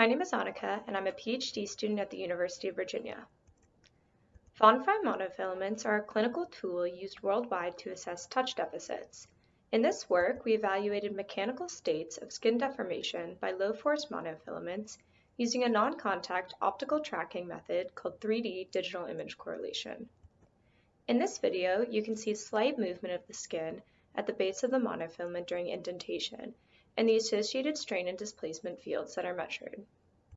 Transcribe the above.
My name is Annika, and I'm a PhD student at the University of Virginia. Von Frey monofilaments are a clinical tool used worldwide to assess touch deficits. In this work, we evaluated mechanical states of skin deformation by low-force monofilaments using a non-contact optical tracking method called 3D digital image correlation. In this video, you can see slight movement of the skin at the base of the monofilament during indentation and the associated strain and displacement fields that are measured.